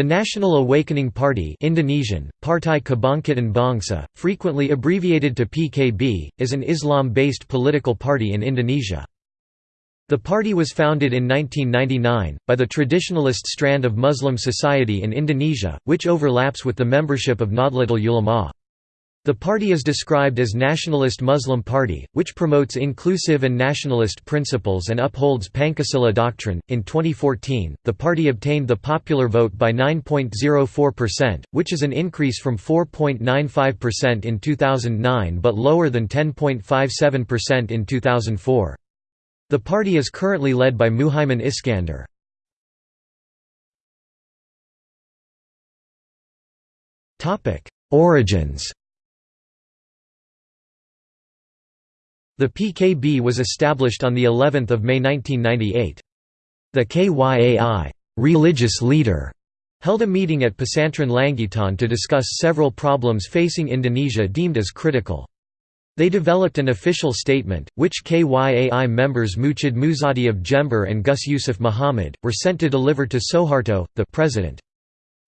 The National Awakening Party Indonesian, Partai Kebangkitan Bangsa, frequently abbreviated to PKB, is an Islam-based political party in Indonesia. The party was founded in 1999, by the traditionalist strand of Muslim society in Indonesia, which overlaps with the membership of Nahdlatul Ulama. The party is described as Nationalist Muslim Party, which promotes inclusive and nationalist principles and upholds Pancasila doctrine. In 2014, the party obtained the popular vote by 9.04%, which is an increase from 4.95% in 2009 but lower than 10.57% in 2004. The party is currently led by Muhaimin Iskandar. Origins The PKB was established on the 11th of May 1998. The KYAI religious leader held a meeting at Pesantren Langitan to discuss several problems facing Indonesia deemed as critical. They developed an official statement, which KYAI members Muchid Muzadi of Jember and Gus Yusuf Muhammad, were sent to deliver to Soeharto, the president.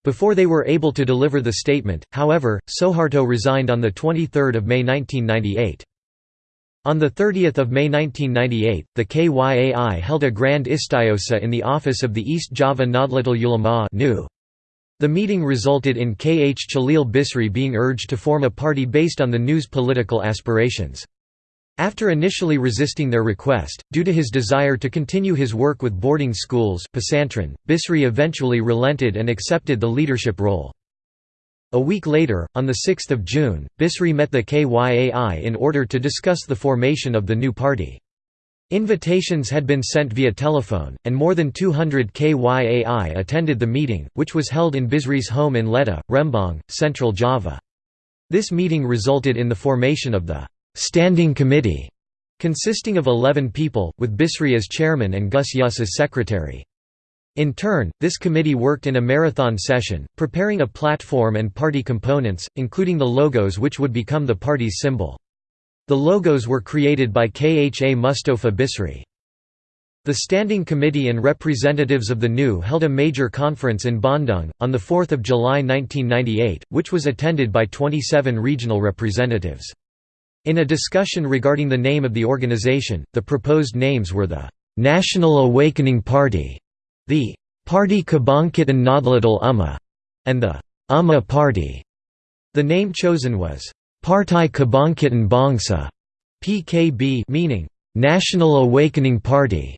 Before they were able to deliver the statement, however, Soeharto resigned on 23 May 1998. On 30 May 1998, the KYAI held a grand istighosah in the office of the East Java Nahdlatul Ulama The meeting resulted in K. H. Chalil Bisri being urged to form a party based on the NU's political aspirations. After initially resisting their request, due to his desire to continue his work with boarding schools Bisri eventually relented and accepted the leadership role. A week later, on 6 June, Bisri met the KYAI in order to discuss the formation of the new party. Invitations had been sent via telephone, and more than 200 KYAI attended the meeting, which was held in Bisri's home in Letta, Rembang, Central Java. This meeting resulted in the formation of the «Standing Committee», consisting of 11 people, with Bisri as chairman and Gus Yus as secretary. In turn, this committee worked in a marathon session, preparing a platform and party components, including the logos which would become the party's symbol. The logos were created by Kha Mustafa Bisri. The Standing Committee and representatives of the NU held a major conference in Bandung, on 4 July 1998, which was attended by 27 regional representatives. In a discussion regarding the name of the organization, the proposed names were the «National Awakening Party» The Party Kebangkitan Nahdlatul Ummah and the Ummah Party. The name chosen was Partai Kebangkitan Bangsa PKB meaning National Awakening Party.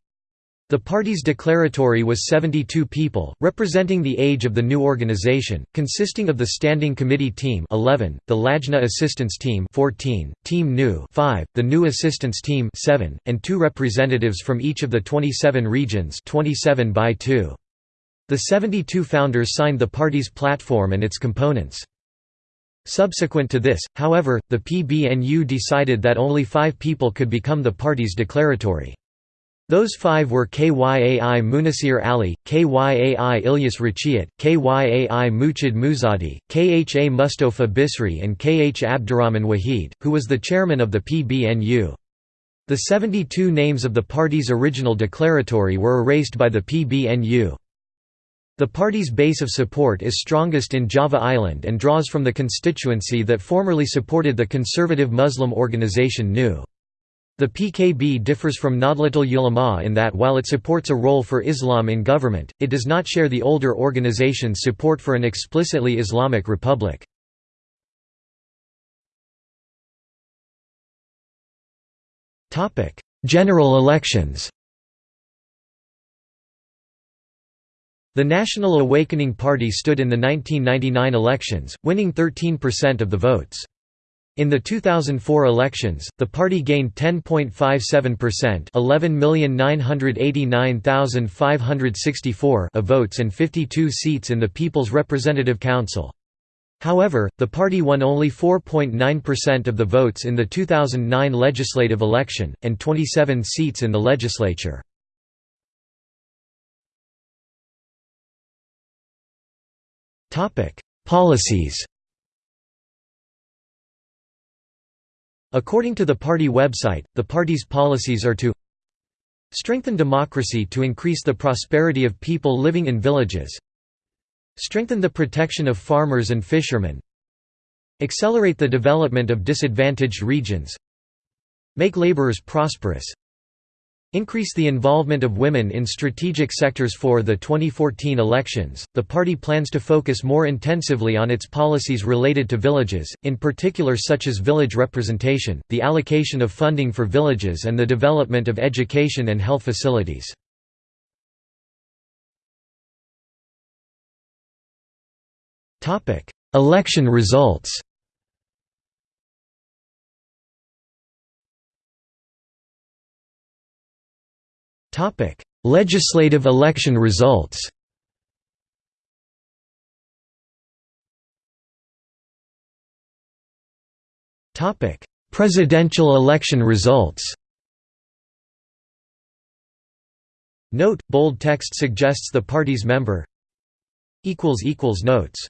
The party's declaratory was 72 people, representing the age of the new organization, consisting of the Standing Committee Team 11, the Lajna Assistance Team 14, Team New 5, the New Assistance Team 7, and two representatives from each of the 27 regions 27 by 2. The 72 founders signed the party's platform and its components. Subsequent to this, however, the PBNU decided that only five people could become the party's declaratory. Those five were Kyai Munasir Ali, Kyai Ilyas Rachiat, Kyai Muchid Muzadi, Kha Mustafa Bisri and Kh Abdurrahman Wahid, who was the chairman of the PBNU. The 72 names of the party's original declaratory were erased by the PBNU. The party's base of support is strongest in Java Island and draws from the constituency that formerly supported the conservative Muslim organization NU. The PKB differs from Nahdlatul Ulama in that while it supports a role for Islam in government, it does not share the older organization's support for an explicitly Islamic republic. General elections The National Awakening Party stood in the 1999 elections, winning 13% of the votes. In the 2004 elections, the party gained 10.57% 11,989,564 of votes and 52 seats in the People's Representative Council. However, the party won only 4.9% of the votes in the 2009 legislative election, and 27 seats in the legislature. Policies According to the party website, the party's policies are to strengthen democracy to increase the prosperity of people living in villages Strengthen the protection of farmers and fishermen Accelerate the development of disadvantaged regions Make laborers prosperous Increase the involvement of women in strategic sectors for the 2014 elections. The party plans to focus more intensively on its policies related to villages, in particular such as village representation, the allocation of funding for villages and the development of education and health facilities. Election results. Topic: Legislative election results. Topic: Presidential election results. Note: Bold text suggests the party's member. Equals equals notes.